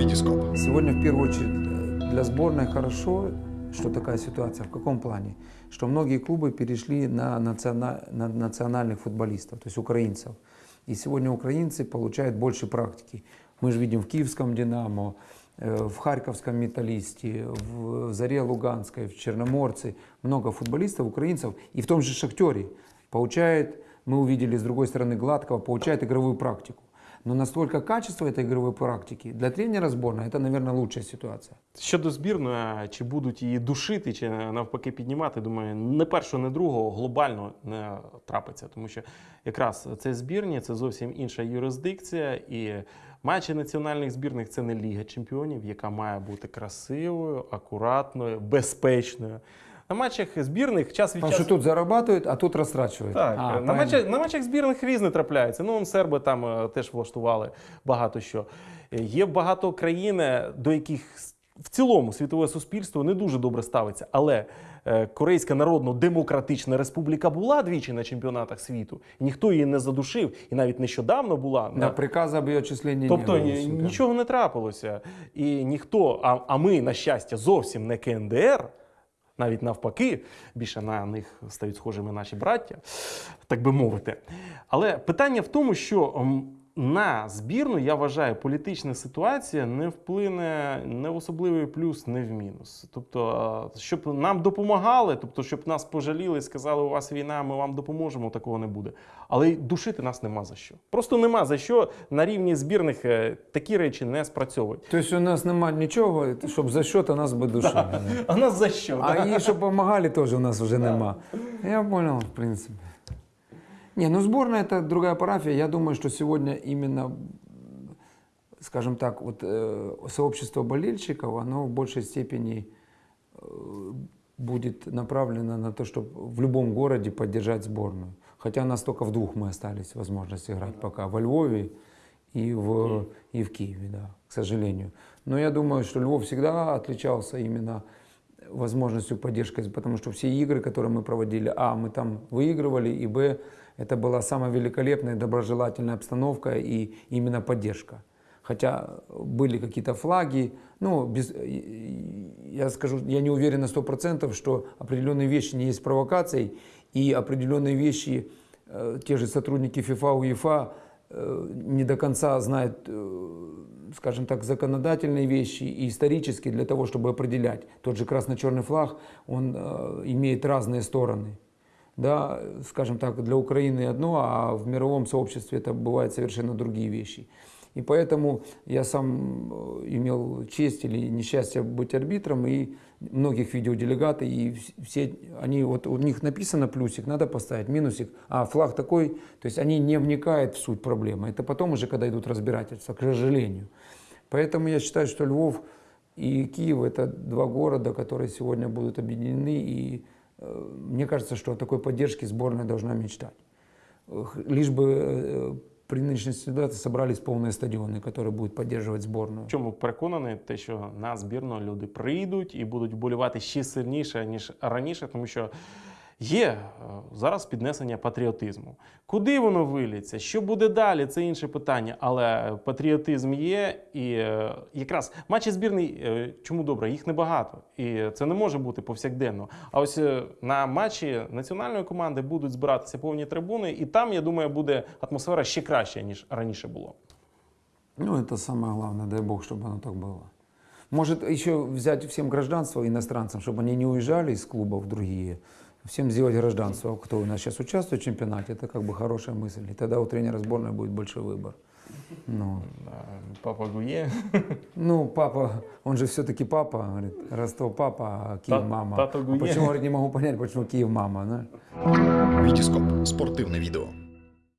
Витископ. Сегодня в первую очередь э, для сборной хорошо, что такая ситуация. В каком плане? Что многие клубы перешли на, национа- на национальных футболистов, то есть украинцев. И сегодня украинцы получают больше практики. Мы же видим в Киевском «Динамо», э, в Харьковском «Металлисте», в Заре Луганской, в Черноморце. Много футболистов, украинцев. И в том же «Шахтере» получает, мы увидели с другой стороны Гладкого, получает игровую практику. Но настолько качество этой игровой практики для тренера сборной это, наверное, лучшая ситуация. Щодо збірної, чи будуть її душити, чи навпаки піднімати, думаю, не першого, не другого глобально не трапиться. Тому що якраз це збірні, це зовсім інша юрисдикція. І матчі національних збірних це не Ліга Чемпіонів, яка має бути красивою, акуратною, безпечною. На матчах збірних час від что часу. тут зарабатывают, а тут растрачивают. Так, А, на, правильно. матчах, на матчах збірних різне трапляється. Ну, серби там е, теж влаштували багато що. Е, Є багато країн, е, до яких с- в цілому світове суспільство не дуже добре ставиться. Але е, Корейська Народно-Демократична Республіка була двічі на чемпіонатах світу. І ніхто її не задушив, і навіть нещодавно була Да, приказа об ее отчислении Тобто не ні- нічого не трапилося. І ніхто, а, а ми, на щастя, зовсім не КНДР, навіть навпаки, більше на них стають схожими наші браття, так би мовити. Але питання в тому, що м, на збірну, я вважаю, політична ситуація не вплине не в особливий плюс, не в мінус. Тобто, щоб нам допомагали, тобто, щоб нас пожаліли і сказали, у вас війна, ми вам допоможемо, такого не буде. Але душити нас нема за що. Просто нема за що на рівні збірних е, такі речі не спрацьовують. То есть у нас нема нічого, щоб за счет нас би душили. А нас за що? А і щоб допомагали, теж у нас вже нема. Я понял, в принципе. Не, ну сборная это другая парафия. Я думаю, что сегодня именно, скажем так, вот э, сообщество болельщиков, оно в большей степени э, будет направлено на то, чтобы в любом городе поддержать сборную. Хотя у нас только в двух мы остались возможность играть пока. Во Львове и в, и в Киеве, да, к сожалению. Но я думаю, что Львов всегда отличался именно возможностью поддержки, потому что все игры, которые мы проводили, а, мы там выигрывали, и б, это была самая великолепная доброжелательная обстановка и именно поддержка. Хотя были какие-то флаги, ну, без, я скажу, я не уверен на 100%, что определенные вещи не есть провокацией, и определенные вещи, э, те же сотрудники ФИФА, УЕФА э, не до конца знают, э, скажем так, законодательные вещи и исторические для того, чтобы определять. Тот же красно-черный флаг, он э, имеет разные стороны. Да, скажем так, для Украины одно, а в мировом сообществе это бывают совершенно другие вещи. И поэтому я сам э, имел честь или несчастье быть арбитром, и многих видел делегаты, и вс- все, они, вот у них написано плюсик, надо поставить, минусик, а флаг такой, то есть они не вникают в суть проблемы. Это потом уже, когда идут разбирательства, к сожалению. Поэтому я считаю, что Львов и Киев это два города, которые сегодня будут объединены, и э, мне кажется, что о такой поддержке сборная должна мечтать. Лишь бы э, при нынешней ситуации собрались полные стадионы, которые будут поддерживать сборную. В чому переконаний, те, що на збірну люди прийдуть і будуть вболівати ще сильніше, ніж раніше, тому що є е, зараз піднесення патріотизму. Куди воно виліться? Що буде далі? Це інше питання. Але патріотизм є, і е, якраз матчі збірної, е, чому добре, їх небагато. І це не може бути повсякденно. А ось е, на матчі національної команди будуть збиратися повні трибуни, і там, я думаю, буде атмосфера ще краща, ніж раніше було. Ну, это самое главное, дай бог, чтобы оно так было. Может, еще взять всем гражданство иностранцам, чтобы они не уезжали из клубов другие, всем сделать гражданство, кто у нас сейчас участвует в чемпионате, это как бы хорошая мысль. И тогда у тренера сборной будет большой выбор. Ну, Е, Папа Гує. ну, папа, он же все-таки папа, говорит, Ростов папа, а Киев Та- мама. Тато А Гуе. почему, говорит, не могу понять, почему Киев мама, знаешь? Витископ. Спортивне відео.